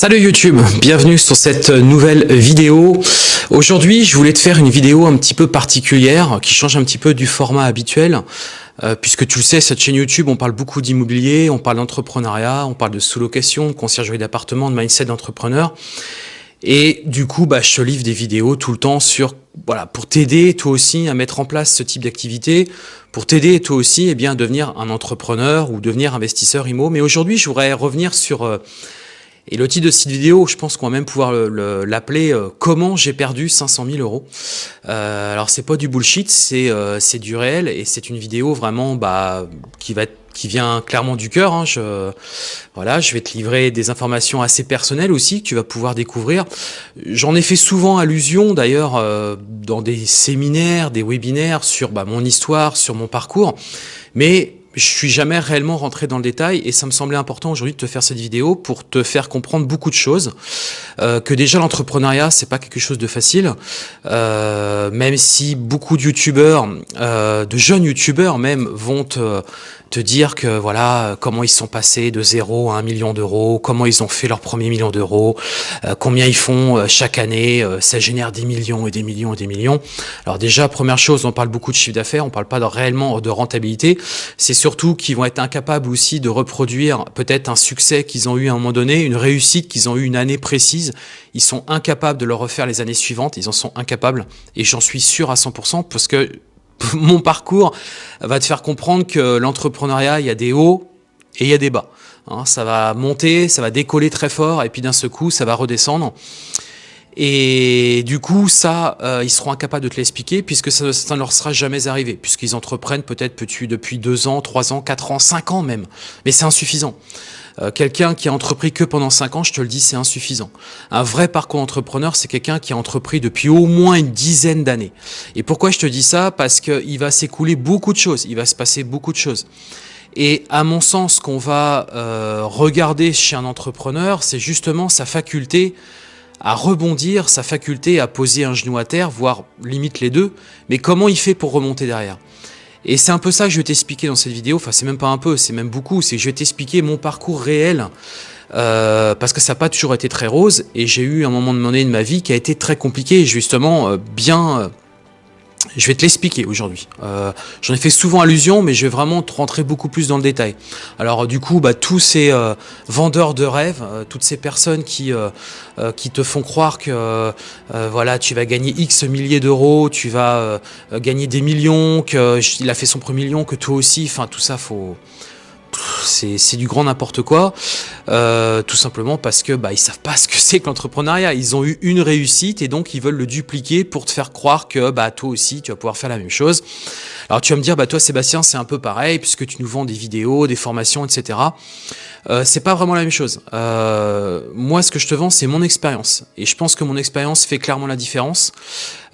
Salut YouTube, bienvenue sur cette nouvelle vidéo. Aujourd'hui, je voulais te faire une vidéo un petit peu particulière qui change un petit peu du format habituel. Euh, puisque tu le sais, cette chaîne YouTube, on parle beaucoup d'immobilier, on parle d'entrepreneuriat, on parle de sous-location, de conciergerie d'appartement, de mindset d'entrepreneur. Et du coup, bah, je te livre des vidéos tout le temps sur, voilà, pour t'aider toi aussi à mettre en place ce type d'activité, pour t'aider toi aussi eh bien, à devenir un entrepreneur ou devenir investisseur IMO. Mais aujourd'hui, je voudrais revenir sur euh, et le titre de cette vidéo, je pense qu'on va même pouvoir l'appeler euh, Comment j'ai perdu 500 000 euros euh, Alors c'est pas du bullshit, c'est euh, du réel et c'est une vidéo vraiment bah, qui va qui vient clairement du cœur. Hein. Je, voilà, je vais te livrer des informations assez personnelles aussi que tu vas pouvoir découvrir. J'en ai fait souvent allusion d'ailleurs euh, dans des séminaires, des webinaires sur bah, mon histoire, sur mon parcours, mais je suis jamais réellement rentré dans le détail et ça me semblait important aujourd'hui de te faire cette vidéo pour te faire comprendre beaucoup de choses. Euh, que déjà l'entrepreneuriat c'est pas quelque chose de facile, euh, même si beaucoup de youtubeurs, euh, de jeunes youtubeurs même vont te, te dire que voilà comment ils sont passés de zéro à un million d'euros, comment ils ont fait leur premier million d'euros, combien ils font chaque année, ça génère des millions et des millions et des millions. Alors déjà première chose, on parle beaucoup de chiffre d'affaires, on parle pas réellement de rentabilité. C'est surtout qu'ils vont être incapables aussi de reproduire peut-être un succès qu'ils ont eu à un moment donné, une réussite qu'ils ont eu une année précise. Ils sont incapables de le refaire les années suivantes, ils en sont incapables et j'en suis sûr à 100% parce que mon parcours va te faire comprendre que l'entrepreneuriat, il y a des hauts et il y a des bas. Hein. ça va monter, ça va décoller très fort, et puis d'un seul coup, ça va redescendre. Et du coup, ça, euh, ils seront incapables de te l'expliquer puisque ça, ne leur sera jamais arrivé, puisqu'ils entreprennent peut-être depuis deux ans, trois ans, quatre ans, cinq ans même. Mais c'est insuffisant. Euh, quelqu'un qui a entrepris que pendant 5 ans, je te le dis, c'est insuffisant. Un vrai parcours entrepreneur, c'est quelqu'un qui a entrepris depuis au moins une dizaine d'années. Et pourquoi je te dis ça? Parce qu'il va s'écouler beaucoup de choses, il va se passer beaucoup de choses. Et à mon sens, qu'on va euh, regarder chez un entrepreneur, c'est justement sa faculté à rebondir, sa faculté à poser un genou à terre, voire limite les deux, mais comment il fait pour remonter derrière? Et c'est un peu ça que je vais t'expliquer dans cette vidéo, enfin c'est même pas un peu, c'est même beaucoup, c'est que je vais t'expliquer mon parcours réel, euh, parce que ça n'a pas toujours été très rose, et j'ai eu un moment donné de ma vie qui a été très compliqué, justement euh, bien... Euh, je vais te l'expliquer aujourd'hui. Euh, J'en ai fait souvent allusion, mais je vais vraiment te rentrer beaucoup plus dans le détail. Alors du coup, bah, tous ces euh, vendeurs de rêves, euh, toutes ces personnes qui, euh, euh, qui te font croire que voilà, tu vas gagner X milliers d'euros, tu vas gagner des millions, qu'il a fait son premier million, que toi aussi, enfin tout ça, faut c'est du grand n'importe quoi, euh, tout simplement parce que bah, ils savent pas ce que c'est que l'entrepreneuriat. Ils ont eu une réussite et donc ils veulent le dupliquer pour te faire croire que bah, toi aussi tu vas pouvoir faire la même chose. Alors tu vas me dire, bah, toi Sébastien c'est un peu pareil puisque tu nous vends des vidéos, des formations, etc. Euh, c'est pas vraiment la même chose. Euh, moi ce que je te vends c'est mon expérience et je pense que mon expérience fait clairement la différence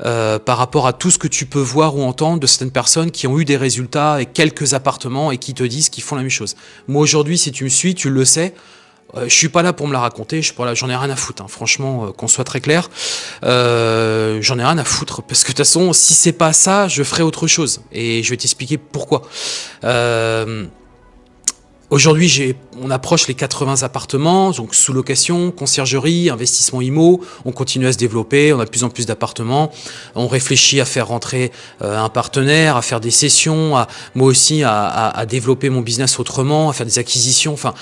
euh, par rapport à tout ce que tu peux voir ou entendre de certaines personnes qui ont eu des résultats et quelques appartements et qui te disent qu'ils font la même chose. Moi aujourd'hui, si tu me suis, tu le sais, euh, je suis pas là pour me la raconter, je j'en ai rien à foutre, hein. franchement, euh, qu'on soit très clair, euh, j'en ai rien à foutre, parce que de toute façon, si c'est pas ça, je ferai autre chose, et je vais t'expliquer pourquoi. Aujourd'hui, on approche les 80 appartements, donc sous location, conciergerie, investissement IMO. On continue à se développer, on a de plus en plus d'appartements. On réfléchit à faire rentrer euh, un partenaire, à faire des sessions, à, moi aussi à, à, développer mon business autrement, à faire des acquisitions. Enfin,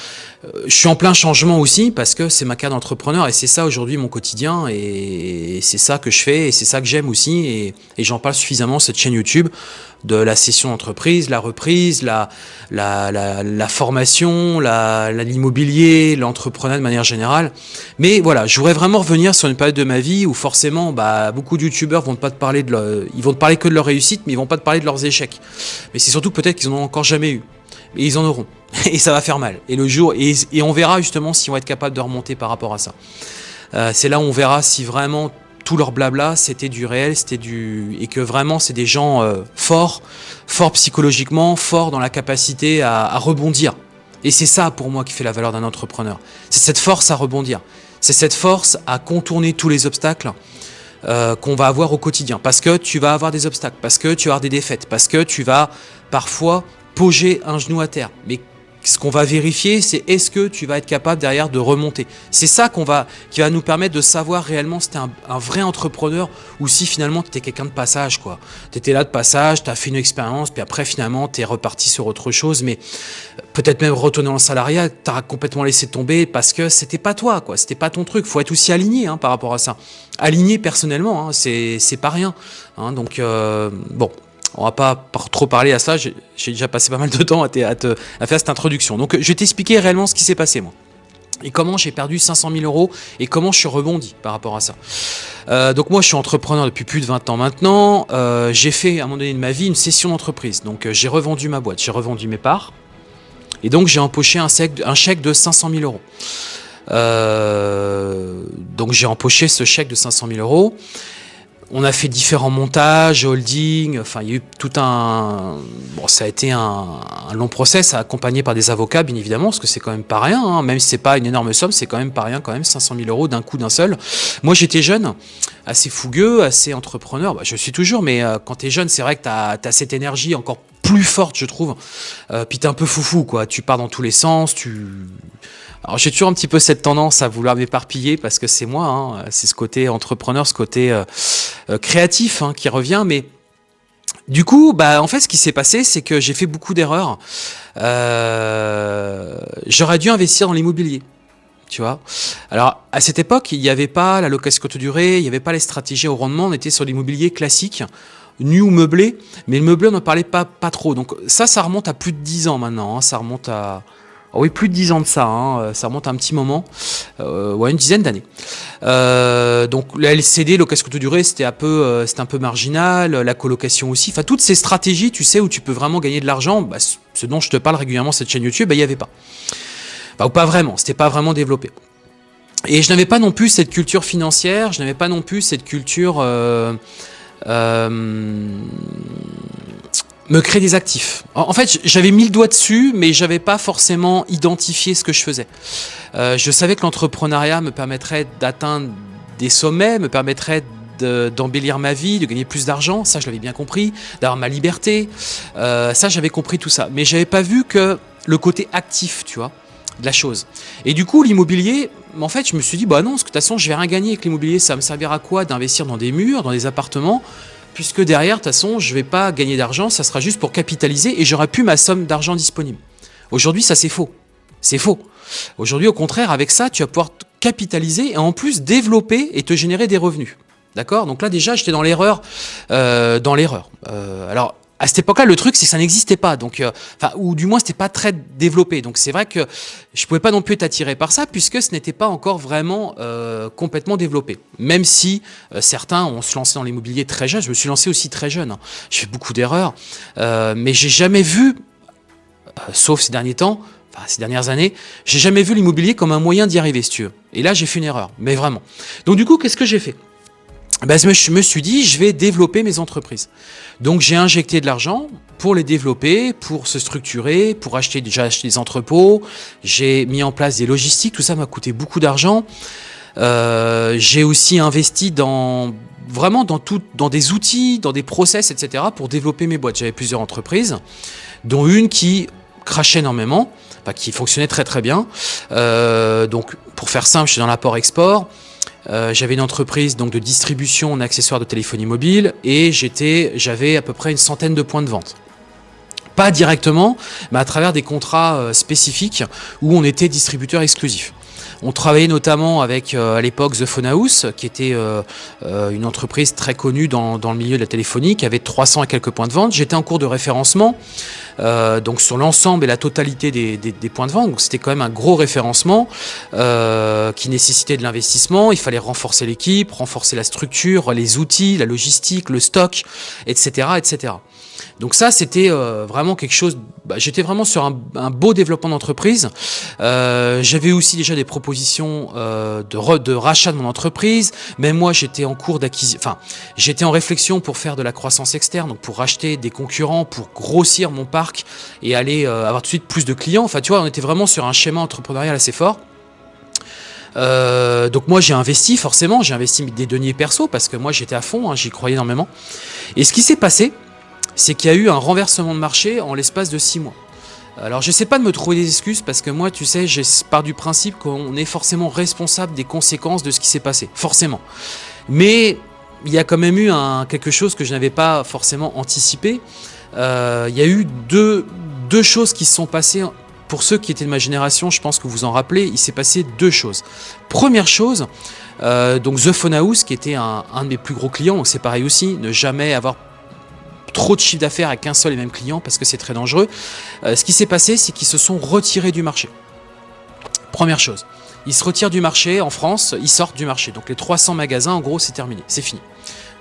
je suis en plein changement aussi parce que c'est ma carte d'entrepreneur et c'est ça aujourd'hui mon quotidien et c'est ça que je fais et c'est ça que j'aime aussi et, j'en parle suffisamment cette chaîne YouTube de la session d'entreprise, la reprise, la formation, l'immobilier, l'entrepreneuriat de manière générale. Mais voilà, je voudrais vraiment revenir sur une période de ma vie où forcément, bah, beaucoup de youtubeurs vont pas te parler de leur, ils vont te parler que de leur réussite, mais ils vont pas te parler de leurs échecs. Mais c'est surtout peut-être qu'ils en ont encore jamais eu. Mais ils en auront. Et ça va faire mal. Et le jour, et, et on verra justement si on va être capable de remonter par rapport à ça. Euh, c'est là où on verra si vraiment tout leur blabla, c'était du réel, c'était du et que vraiment c'est des gens euh, forts, forts psychologiquement, forts dans la capacité à, à rebondir. Et c'est ça pour moi qui fait la valeur d'un entrepreneur. C'est cette force à rebondir. C'est cette force à contourner tous les obstacles euh, qu'on va avoir au quotidien. Parce que tu vas avoir des obstacles, parce que tu vas avoir des défaites, parce que tu vas parfois poser un genou à terre. Mais ce qu'on va vérifier, c'est est-ce que tu vas être capable derrière de remonter. C'est ça qu'on va, qui va nous permettre de savoir réellement si tu es un, vrai entrepreneur ou si finalement tu étais quelqu'un de passage. Tu étais là de passage, tu as fait une expérience, puis après finalement tu es reparti sur autre chose, mais peut-être même retourner en salariat, tu as complètement laissé tomber parce que c'était pas toi, quoi. c'était pas ton truc. faut être aussi aligné hein, par rapport à ça. Aligné personnellement, hein, c'est pas rien. Hein, donc, euh, bon on va pas trop parler à ça, j'ai déjà passé pas mal de temps à, faire cette introduction. Donc je vais t'expliquer réellement ce qui s'est passé moi. Et comment j'ai perdu 500 000 euros et comment je suis rebondi par rapport à ça. Euh, donc moi je suis entrepreneur depuis plus de 20 ans maintenant. Euh, j'ai fait à un moment donné de ma vie une session d'entreprise. Donc euh, j'ai revendu ma boîte, j'ai revendu mes parts. Et donc j'ai empoché un chèque, un chèque de 500 000 euros. donc j'ai empoché ce chèque de 500 000 euros. On a fait différents montages, holding, enfin il y a eu tout un... Bon, ça a été un, long process accompagné par des avocats, bien évidemment, parce que c'est quand même pas rien, hein. même si c'est pas une énorme somme, c'est quand même pas rien quand même, 500 000 euros d'un coup d'un seul. Moi j'étais jeune, assez fougueux, assez entrepreneur, bah, je suis toujours, mais euh, quand tu es jeune, c'est vrai que tu as, cette énergie encore plus forte, je trouve. Euh, puis t'es un peu foufou, quoi. Tu pars dans tous les sens, tu alors j'ai toujours un petit peu cette tendance à vouloir m'éparpiller parce que c'est moi, hein, c'est ce côté entrepreneur, ce côté euh, euh, créatif hein, qui revient, mais du coup, bah, en fait, ce qui s'est passé, c'est que j'ai fait beaucoup d'erreurs. Euh, J'aurais dû investir dans l'immobilier. Tu vois Alors, à cette époque, il n'y avait pas la location courte durée, il n'y avait pas les stratégies au rendement, on était sur l'immobilier classique, nu ou meublé, mais le meublé, on n'en parlait pas, pas trop. Donc ça, ça remonte à plus de 10 ans maintenant, hein. ça remonte à, ah oui, plus de 10 ans de ça, hein, euh, ça remonte à un petit moment, euh, ouais, une dizaine d'années. Euh, donc la LCD, location courte durée, c'était un peu, euh, c'était un peu marginal, la colocation aussi. Enfin, toutes ces stratégies, tu sais, où tu peux vraiment gagner de l'argent, bah, ce dont je te parle régulièrement cette chaîne YouTube, bah, il n'y avait pas. Bah, ou pas vraiment, c'était pas vraiment développé. Et je n'avais pas non plus cette culture financière, je n'avais pas non plus cette culture me créer des actifs. En fait, j'avais mis le doigt dessus, mais j'avais pas forcément identifié ce que je faisais. Euh, je savais que l'entrepreneuriat me permettrait d'atteindre des sommets, me permettrait d'embellir ma vie, de gagner plus d'argent, ça je l'avais bien compris, d'avoir ma liberté, euh, ça j'avais compris tout ça. Mais j'avais pas vu que le côté actif, tu vois, de la chose. Et du coup, l'immobilier, en fait, je me suis dit, bah non, parce que de toute façon, je vais rien gagner avec l'immobilier, ça me servira à quoi d'investir dans des murs, dans des appartements puisque derrière, de toute façon, je ne vais pas gagner d'argent, ça sera juste pour capitaliser et j'aurai plus ma somme d'argent disponible. Aujourd'hui, ça c'est faux. C'est faux. Aujourd'hui, au contraire, avec ça, tu vas pouvoir capitaliser et en plus développer et te générer des revenus. D'accord? Donc là, déjà, j'étais dans l'erreur. Euh, dans l'erreur. Euh, alors, à cette époque-là, le truc, c'est que ça n'existait pas, donc, euh, ou du moins, c'était pas très développé. Donc, c'est vrai que je pouvais pas non plus être attiré par ça, puisque ce n'était pas encore vraiment euh, complètement développé. Même si euh, certains ont se lancé dans l'immobilier très jeune, je me suis lancé aussi très jeune. Hein. J'ai fait beaucoup d'erreurs, mais j'ai jamais vu, sauf ces derniers temps, enfin, ces dernières années, j'ai jamais vu l'immobilier comme un moyen d'y arriver, si tu veux. Et là, j'ai fait une erreur, mais vraiment. Donc, du coup, qu'est-ce que j'ai fait? Ben, je me suis dit, je vais développer mes entreprises. Donc j'ai injecté de l'argent pour les développer, pour se structurer, pour acheter déjà acheter des entrepôts. J'ai mis en place des logistiques, tout ça m'a coûté beaucoup d'argent. Euh, j'ai aussi investi dans vraiment dans tout, dans des outils, dans des process, etc. pour développer mes boîtes. J'avais plusieurs entreprises, dont une qui crachait énormément, qui fonctionnait très très bien. Euh, donc pour faire simple, je suis dans l'apport-export. Euh, j'avais une entreprise donc de distribution en accessoires de téléphonie mobile et j'avais à peu près une centaine de points de vente. Pas directement, mais à travers des contrats euh, spécifiques où on était distributeur exclusif. On travaillait notamment avec, euh, à l'époque, The Phone House, qui était une entreprise très connue dans, le milieu de la téléphonie, qui avait 300 et quelques points de vente. J'étais en cours de référencement, donc sur l'ensemble et la totalité des, des, des points de vente. Donc c'était quand même un gros référencement qui nécessitait de l'investissement. Il fallait renforcer l'équipe, renforcer la structure, les outils, la logistique, le stock, etc. etc. Donc ça, c'était euh, vraiment quelque chose... Bah, J'étais vraiment sur un, beau développement d'entreprise. Euh, J'avais aussi déjà des propositions euh, de, de, rachat de mon entreprise. Mais moi, j'étais en cours d'acquisition... Enfin, j'étais en réflexion pour faire de la croissance externe, donc pour racheter des concurrents, pour grossir mon parc et aller euh, avoir tout de suite plus de clients. Enfin, tu vois, on était vraiment sur un schéma entrepreneurial assez fort. Euh, donc moi j'ai investi forcément, j'ai investi des deniers perso parce que moi j'étais à fond, hein, j'y croyais énormément. Et ce qui s'est passé, c'est qu'il y a eu un renversement de marché en l'espace de six mois. Alors j'essaie pas de me trouver des excuses parce que moi tu sais j'ai pars du principe qu'on est forcément responsable des conséquences de ce qui s'est passé, forcément. Mais il y a quand même eu quelque chose que je n'avais pas forcément anticipé. Euh, il y a eu deux, deux choses qui se sont passées. Pour ceux qui étaient de ma génération, je pense que vous en rappelez, il s'est passé deux choses. Première chose, euh, donc The Phone House, qui était un, un de mes plus gros clients, c'est pareil aussi, ne jamais avoir trop de chiffre d'affaires avec un seul et même client parce que c'est très dangereux. Euh, ce qui s'est passé, c'est qu'ils se sont retirés du marché. Première chose, ils se retirent du marché en France, ils sortent du marché. Donc les 300 magasins, en gros, c'est terminé, c'est fini.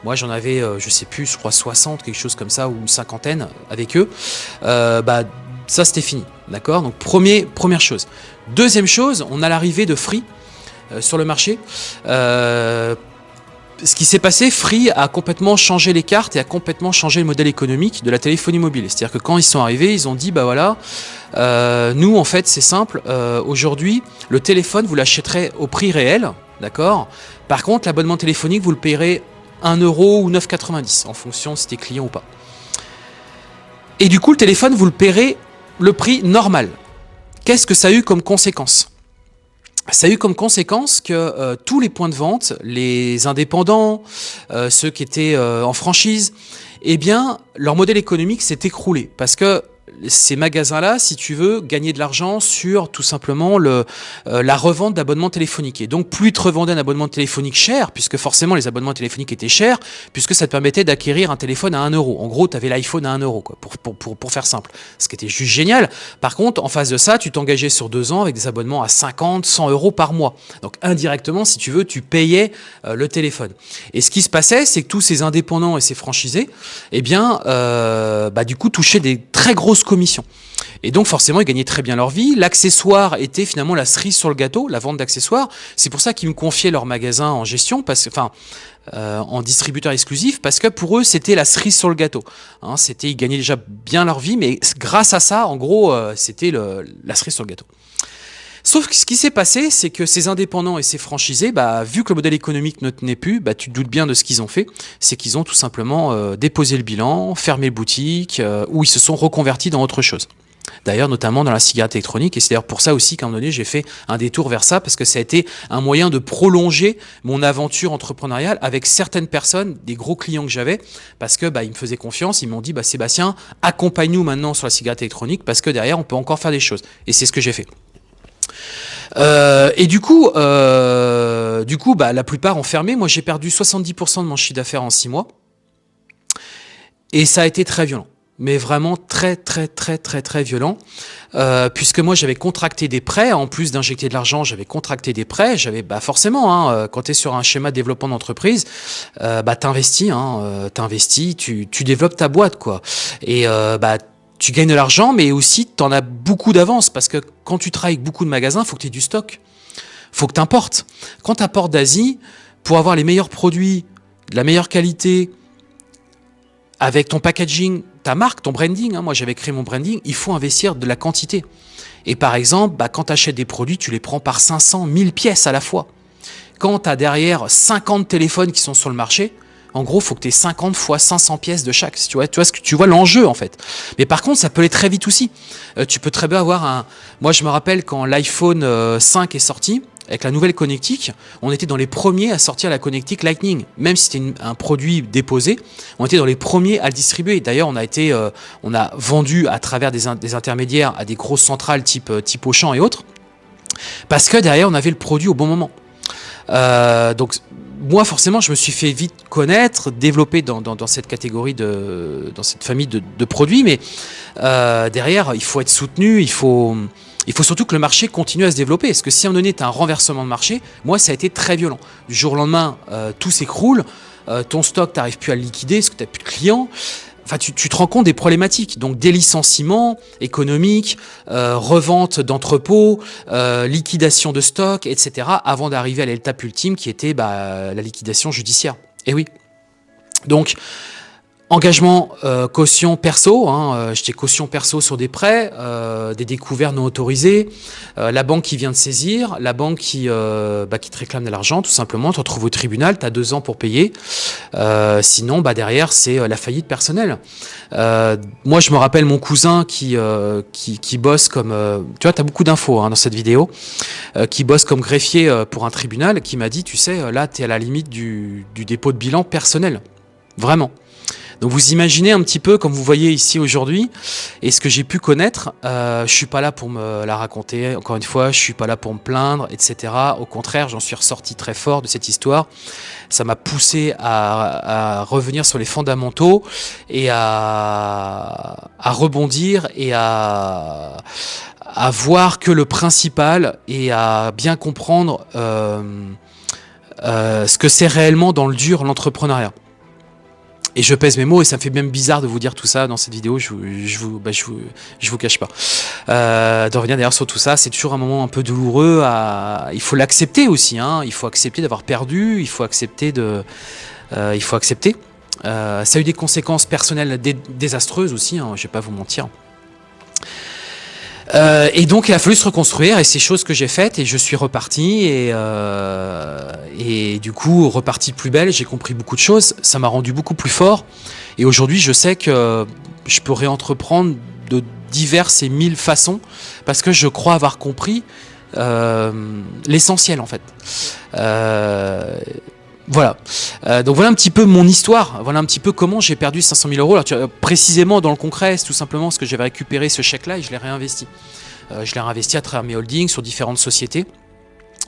Moi, j'en avais, euh, je sais plus, je crois 60, quelque chose comme ça, ou une cinquantaine avec eux. Euh, bah, ça, c'était fini, d'accord? Donc premier, première chose. Deuxième chose, on a l'arrivée de Free sur le marché ce qui s'est passé, Free a complètement changé les cartes et a complètement changé le modèle économique de la téléphonie mobile. C'est-à-dire que quand ils sont arrivés, ils ont dit, bah voilà, euh, nous en fait c'est simple, euh, aujourd'hui le téléphone vous l'achèterez au prix réel, d'accord? Par contre l'abonnement téléphonique vous le payerez 1 euro ou 9,90 en fonction si c'était client ou pas. Et du coup le téléphone vous le paierez le prix normal. Qu'est-ce que ça a eu comme conséquence? Ça a eu comme conséquence que euh, tous les points de vente, les indépendants, euh, ceux qui étaient euh, en franchise, eh bien, leur modèle économique s'est écroulé. Parce que ces magasins-là, si tu veux, gagner de l'argent sur tout simplement le, euh, la revente d'abonnements téléphoniques. Et donc, plus ils te revendaient un abonnement téléphonique cher, puisque forcément les abonnements téléphoniques étaient chers, puisque ça te permettait d'acquérir un téléphone à 1 euro. En gros, tu avais l'iPhone à 1 euro, quoi, pour, pour, pour, pour, faire simple. Ce qui était juste génial. Par contre, en face de ça, tu t'engageais sur deux ans avec des abonnements à 50, 100 euros par mois. Donc, indirectement, si tu veux, tu payais euh, le téléphone. Et ce qui se passait, c'est que tous ces indépendants et ces franchisés, eh bien, euh, bah, du coup, touchaient des très grosses commissions. Et donc forcément, ils gagnaient très bien leur vie. L'accessoire était finalement la cerise sur le gâteau, la vente d'accessoires. C'est pour ça qu'ils me confiaient leur magasin en gestion, euh, en distributeur exclusif, parce que pour eux, c'était la cerise sur le gâteau. Hein, c'était, ils gagnaient déjà bien leur vie, mais grâce à ça, en gros, euh, c'était la cerise sur le gâteau. Sauf que ce qui s'est passé, c'est que ces indépendants et ces franchisés, bah, vu que le modèle économique ne tenait plus, bah, tu te doutes bien de ce qu'ils ont fait, c'est qu'ils ont tout simplement euh, déposé le bilan, fermé boutique, euh, ou ils se sont reconvertis dans autre chose. D'ailleurs, notamment dans la cigarette électronique, et c'est d'ailleurs pour ça aussi qu'à un moment donné, j'ai fait un détour vers ça, parce que ça a été un moyen de prolonger mon aventure entrepreneuriale avec certaines personnes, des gros clients que j'avais, parce que bah, ils me faisaient confiance, ils m'ont dit, Sébastien, accompagne-nous maintenant sur la cigarette électronique, parce que derrière, on peut encore faire des choses. Et c'est ce que j'ai fait. Euh, et du coup, euh, du coup, bah, la plupart ont fermé. Moi, j'ai perdu 70% de mon chiffre d'affaires en 6 mois. Et ça a été très violent. Mais vraiment très, très, très, très, très violent. Euh, puisque moi, j'avais contracté des prêts. En plus d'injecter de l'argent, j'avais contracté des prêts. J'avais, bah, forcément, hein, quand tu es sur un schéma de développement d'entreprise, bah, t'investis, hein, t'investis, tu, tu développes ta boîte, quoi. Et bah, tu gagnes de l'argent, mais aussi tu en as beaucoup d'avance parce que quand tu travailles avec beaucoup de magasins, il faut que tu aies du stock. faut que tu importes. Quand tu apportes d'Asie, pour avoir les meilleurs produits, de la meilleure qualité, avec ton packaging, ta marque, ton branding, hein, moi j'avais créé mon branding, il faut investir de la quantité. Et par exemple, bah, quand tu achètes des produits, tu les prends par 500, 1000 pièces à la fois. Quand tu as derrière 50 téléphones qui sont sur le marché, en gros, faut que tu aies 50 fois 500 pièces de chaque. Tu vois, tu vois ce que tu vois l'enjeu en fait. Mais par contre, ça peut aller très vite aussi. Euh, tu peux très bien avoir un. Moi, je me rappelle quand l'iPhone 5 euh, est sorti. Avec la nouvelle connectique, on était dans les premiers à sortir la connectique Lightning. Même si c'était un produit déposé, on était dans les premiers à le distribuer. D'ailleurs, on a été, euh, vendu à travers des, intermédiaires à des grosses centrales type, type Auchan et autres. Parce que derrière, on avait le produit au bon moment. Donc moi, forcément, je me suis fait vite connaître, développer dans, cette catégorie, dans cette famille de, produits, mais euh, derrière, il faut être soutenu, il faut, surtout que le marché continue à se développer. Parce que si à un moment donné, tu un renversement de marché, moi, ça a été très violent. Du jour au lendemain, euh, tout s'écroule, euh, ton stock, tu plus à le liquider, parce que tu n'as plus de clients. Enfin, tu, te rends compte des problématiques. Donc, des licenciements économiques, euh, revente d'entrepôts, euh, liquidation de stock, etc. avant d'arriver à l'étape ultime qui était bah, la liquidation judiciaire. Et oui. Donc, Engagement, euh, caution perso, hein, euh, j'étais caution perso sur des prêts, euh, des découvertes non autorisées, la banque qui vient de saisir, la banque qui, bah, te réclame de l'argent, tout simplement, tu retrouves au tribunal, tu as deux ans pour payer, sinon bah, derrière c'est la faillite personnelle. moi je me rappelle mon cousin qui, bosse comme, tu vois tu as beaucoup d'infos hein, dans cette vidéo, qui bosse comme greffier pour un tribunal, qui m'a dit, tu sais, là tu à la limite du, du dépôt de bilan personnel, vraiment. Donc vous imaginez un petit peu, comme vous voyez ici aujourd'hui, et ce que j'ai pu connaître, euh, je suis pas là pour me la raconter, encore une fois, je suis pas là pour me plaindre, etc. Au contraire, j'en suis ressorti très fort de cette histoire. Ça m'a poussé à, revenir sur les fondamentaux et à, rebondir et à, à voir que le principal et à bien comprendre euh, euh, ce que c'est réellement dans le dur l'entrepreneuriat. Et je pèse mes mots et ça me fait même bizarre de vous dire tout ça dans cette vidéo, je, je, vous, bah, je, vous, vous cache pas. Euh, de revenir d'ailleurs sur tout ça, c'est toujours un moment un peu douloureux. Il faut l'accepter aussi, hein. il faut accepter d'avoir perdu, il faut accepter de... Euh, il faut accepter. Euh, ça a eu des conséquences personnelles désastreuses aussi, hein, je vais pas vous mentir. Euh, et donc il a fallu se reconstruire et c'est chose que j'ai faites et je suis reparti et, euh, et du coup reparti plus belle, j'ai compris beaucoup de choses, ça m'a rendu beaucoup plus fort et aujourd'hui je sais que je peux réentreprendre de diverses et mille façons parce que je crois avoir compris euh, l'essentiel en fait. Voilà. Euh, donc voilà un petit peu mon histoire. Voilà un petit peu comment j'ai perdu 500 000 euros. Alors, précisément dans le concret, c'est tout simplement parce que j'avais récupéré ce chèque-là et je l'ai réinvesti. Euh, je l'ai réinvesti à travers mes holdings sur différentes sociétés.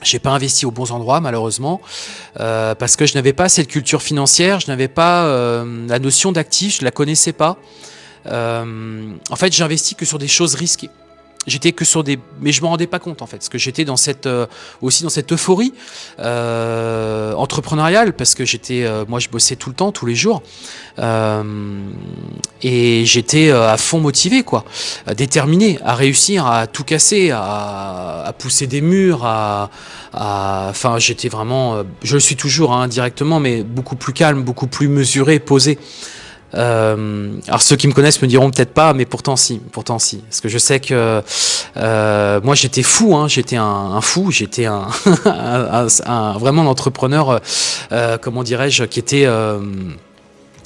J'ai pas investi aux bons endroits malheureusement euh, parce que je n'avais pas cette culture financière, je n'avais pas la notion d'actif, je la connaissais pas. en fait, j'ai investi que sur des choses risquées j'étais que sur des mais je me rendais pas compte en fait parce que j'étais dans cette euh, aussi dans cette euphorie euh, entrepreneuriale parce que j'étais euh, moi je bossais tout le temps tous les jours et j'étais à fond motivé quoi déterminé à réussir à tout casser à, à pousser des murs à enfin j'étais vraiment je le suis toujours hein, indirectement mais beaucoup plus calme beaucoup plus mesuré posé euh, alors ceux qui me connaissent me diront peut-être pas, mais pourtant si, pourtant si, parce que je sais que euh, moi j'étais fou, hein, j'étais un, fou, j'étais un, vraiment un entrepreneur, euh, comment dirais-je, qui était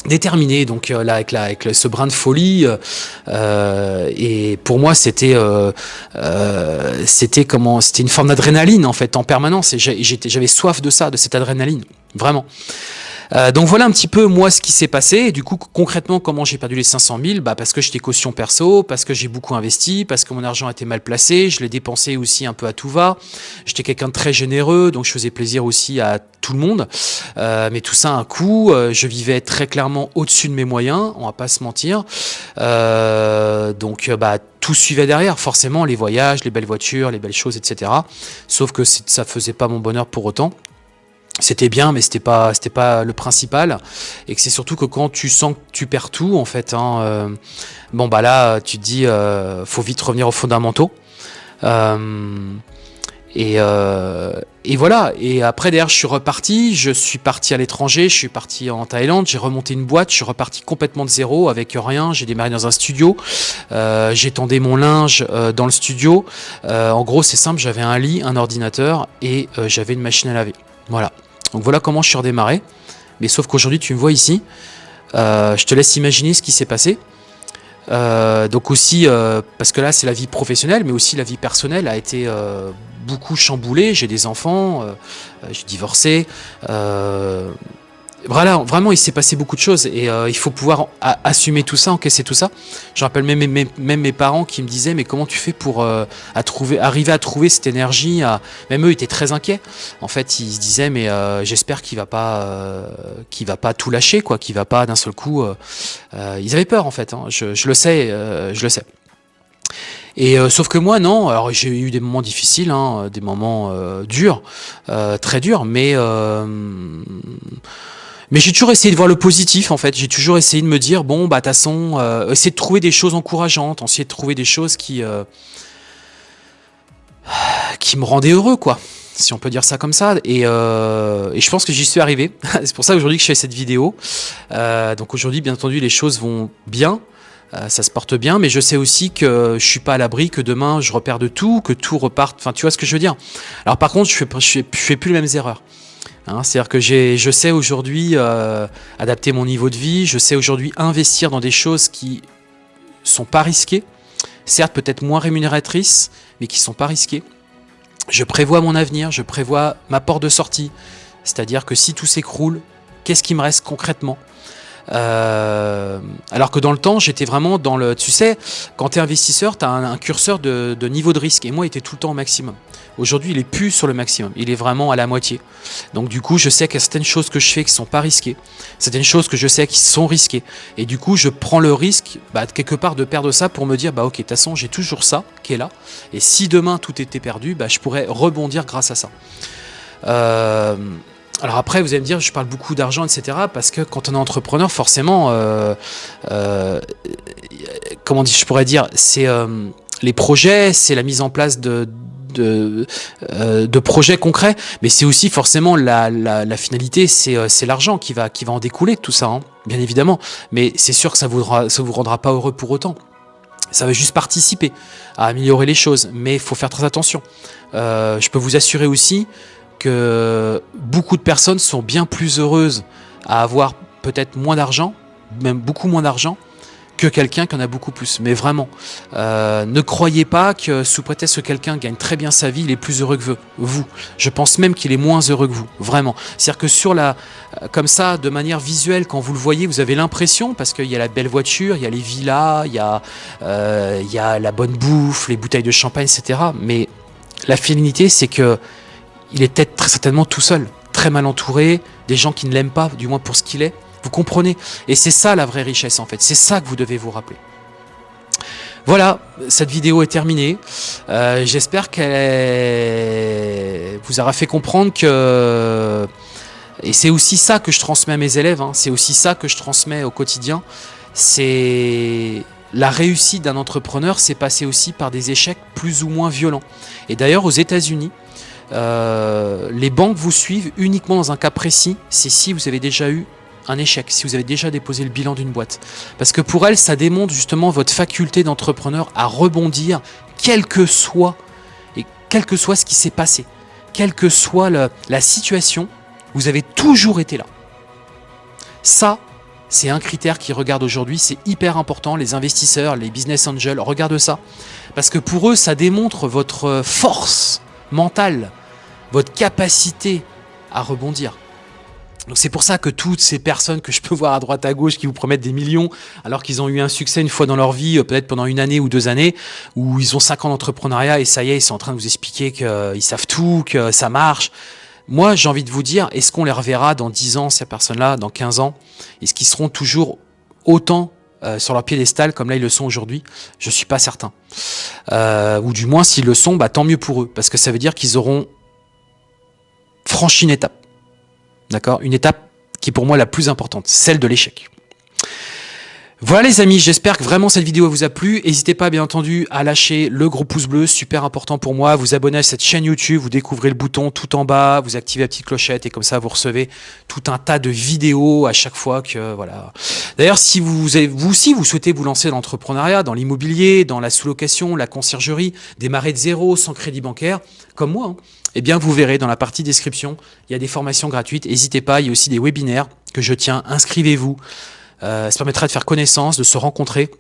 déterminé. Donc là avec, avec ce brin de folie et pour moi c'était c'était comment c'était une forme d'adrénaline en fait en permanence. Et j'avais soif de ça de cette adrénaline. Vraiment euh, donc voilà un petit peu moi ce qui s'est passé. Du coup concrètement comment j'ai perdu les 500 000 bah, Parce que j'étais caution perso, parce que j'ai beaucoup investi, parce que mon argent était mal placé, je l'ai dépensé aussi un peu à tout va. J'étais quelqu'un de très généreux, donc je faisais plaisir aussi à tout le monde. Euh, mais tout ça un coût. Euh, je vivais très clairement au-dessus de mes moyens, on va pas se mentir. donc bah tout suivait derrière, forcément, les voyages, les belles voitures, les belles choses, etc. Sauf que ça faisait pas mon bonheur pour autant c'était bien, mais c'était pas, c'était pas le principal. Et que c'est surtout que quand tu sens que tu perds tout, en fait, hein, euh, bon bah là, tu te dis, euh, faut vite revenir aux fondamentaux. Euh, et, et, voilà. Et après, derrière, je suis reparti. Je suis parti à l'étranger. Je suis parti en Thaïlande. J'ai remonté une boîte. Je suis reparti complètement de zéro, avec rien. J'ai démarré dans un studio. J'étendais mon linge dans le studio. en gros, c'est simple. J'avais un lit, un ordinateur et j'avais une machine à laver. Voilà. Donc voilà comment je suis redémarré. Mais sauf qu'aujourd'hui, tu me vois ici. Euh, je te laisse imaginer ce qui s'est passé. Euh, donc aussi, euh, parce que là, c'est la vie professionnelle, mais aussi la vie personnelle a été beaucoup chamboulée. J'ai des enfants, j'ai divorcé. Voilà, vraiment, il s'est passé beaucoup de choses et euh, il faut pouvoir assumer tout ça, encaisser tout ça. Je rappelle même, mes parents qui me disaient mais comment tu fais pour euh, arriver à trouver cette énergie Même eux étaient très inquiets. En fait, ils se disaient mais euh, j'espère qu'il va va pas tout lâcher, quoi, qu'il va pas d'un seul coup. ils avaient peur en fait. Hein. Je, le sais, je le sais. Et sauf que moi non, alors j'ai eu des moments difficiles, hein, des moments durs, très durs, mais mais j'ai toujours essayé de voir le positif en fait. J'ai toujours essayé de me dire bon bah toute façon, euh, essayer de trouver des choses encourageantes, essayer de trouver des choses qui euh, qui me rendaient heureux quoi. si on peut dire ça comme ça. Et, euh, je pense que j'y suis arrivé. c'est pour ça aujourd'hui que je fais cette vidéo. Euh, donc aujourd'hui, bien entendu, les choses vont bien. Ça se porte bien, mais je sais aussi que je suis pas à l'abri, que demain je repère de tout, que tout reparte. Enfin, tu vois ce que je veux dire? Alors par contre, je fais, je fais, plus les mêmes erreurs. Hein, C'est-à-dire que je sais aujourd'hui euh, adapter mon niveau de vie, je sais aujourd'hui investir dans des choses qui sont pas risquées, certes peut-être moins rémunératrices, mais qui sont pas risquées. Je prévois mon avenir, je prévois ma porte de sortie. C'est-à-dire que si tout s'écroule, qu'est-ce qui me reste concrètement? Euh, alors que dans le temps, j'étais vraiment dans le... Tu sais, quand tu es investisseur, tu as un, curseur de, niveau de risque. Et moi, il était tout le temps au maximum. Aujourd'hui, il est plus sur le maximum. Il est vraiment à la moitié. Donc du coup, je sais qu'il y a certaines choses que je fais qui sont pas risquées. Certaines choses que je sais qui sont risquées. Et du coup, je prends le risque, bah, quelque part, de perdre ça pour me dire, bah ok, de toute façon, j'ai toujours ça qui est là. Et si demain, tout était perdu, bah, je pourrais rebondir grâce à ça. Euh, alors après, vous allez me dire, je parle beaucoup d'argent, etc. Parce que quand on est entrepreneur, forcément, euh, euh, comment je pourrais dire, c'est euh, les projets, c'est la mise en place de, de, de projets concrets, mais c'est aussi forcément la, la, finalité, c'est l'argent qui va, qui va en découler tout ça, hein, bien évidemment. Mais c'est sûr que ça vous, ça vous rendra pas heureux pour autant. Ça va juste participer à améliorer les choses, mais il faut faire très attention. je peux vous assurer aussi que beaucoup de personnes sont bien plus heureuses à avoir peut-être moins d'argent, même beaucoup moins d'argent, que quelqu'un qui en a beaucoup plus. Mais vraiment, euh, ne croyez pas que sous prétexte que quelqu'un gagne très bien sa vie, il est plus heureux que vous. Je pense même qu'il est moins heureux que vous, vraiment. C'est-à-dire que sur la, euh, comme ça, de manière visuelle, quand vous le voyez, vous avez l'impression, parce qu'il y a la belle voiture, il y a les villas, il y a, euh, il y a la bonne bouffe, les bouteilles de champagne, etc. Mais la finalité, c'est que il peut-être très certainement tout seul, très mal entouré, des gens qui ne l'aiment pas, du moins pour ce qu'il est. Vous comprenez? Et c'est ça la vraie richesse en fait, c'est ça que vous devez vous rappeler. Voilà, cette vidéo est terminée. Euh, j'espère qu'elle vous aura fait comprendre que... Et c'est aussi ça que je transmets à mes élèves, hein. c'est aussi ça que je transmets au quotidien. C'est la réussite d'un entrepreneur, c'est passer aussi par des échecs plus ou moins violents. Et d'ailleurs, aux États-Unis, euh, les banques vous suivent uniquement dans un cas précis, c'est si vous avez déjà eu un échec, si vous avez déjà déposé le bilan d'une boîte. Parce que pour elles, ça démontre justement votre faculté d'entrepreneur à rebondir, quel que soit, et quel que soit ce qui s'est passé, quelle que soit la situation, vous avez toujours été là. Ça, c'est un critère qui regarde aujourd'hui, c'est hyper important, les investisseurs, les business angels, regardent ça. Parce que pour eux, ça démontre votre force mentale, votre capacité à rebondir. Donc c'est pour ça que toutes ces personnes que je peux voir à droite à gauche qui vous promettent des millions alors qu'ils ont eu un succès une fois dans leur vie, euh, peut-être pendant une année ou deux années, où ils ont cinq ans d'entrepreneuriat et ça y est, ils sont en train de vous expliquer qu'ils savent tout, que ça marche. Moi, j'ai envie de vous dire, est-ce qu'on les reverra dans 10 ans, ces personnes-là, dans 15 ans? Est-ce qu'ils seront toujours autant euh, sur leur piédestal comme là ils le sont aujourd'hui? Je suis pas certain. Euh, ou du moins, s'ils le sont, bah, tant mieux pour eux, parce que ça veut dire qu'ils auront franchi une étape. D'accord? Une étape qui est pour moi la plus importante, celle de l'échec. Voilà les amis, j'espère que vraiment cette vidéo vous a plu. N'hésitez pas bien entendu à lâcher le gros pouce bleu, super important pour moi. Vous abonner à cette chaîne YouTube, vous découvrez le bouton tout en bas, vous activez la petite clochette et comme ça vous recevez tout un tas de vidéos à chaque fois que voilà. D'ailleurs, si vous, avez, vous aussi vous souhaitez vous lancer dans l'entrepreneuriat, dans l'immobilier, dans la sous-location, la conciergerie, démarrer de zéro sans crédit bancaire, comme moi, hein, eh bien vous verrez dans la partie description, il y a des formations gratuites. N'hésitez pas, il y a aussi des webinaires que je tiens. Inscrivez-vous. Euh, ça permettra de faire connaissance, de se rencontrer.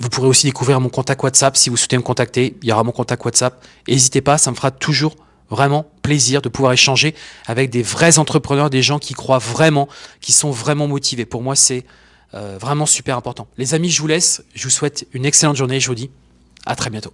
Vous pourrez aussi découvrir mon contact WhatsApp si vous souhaitez me contacter. Il y aura mon contact WhatsApp. N'hésitez pas, ça me fera toujours vraiment plaisir de pouvoir échanger avec des vrais entrepreneurs, des gens qui croient vraiment, qui sont vraiment motivés. Pour moi, c'est euh, vraiment super important. Les amis, je vous laisse. Je vous souhaite une excellente journée. Je vous dis à très bientôt.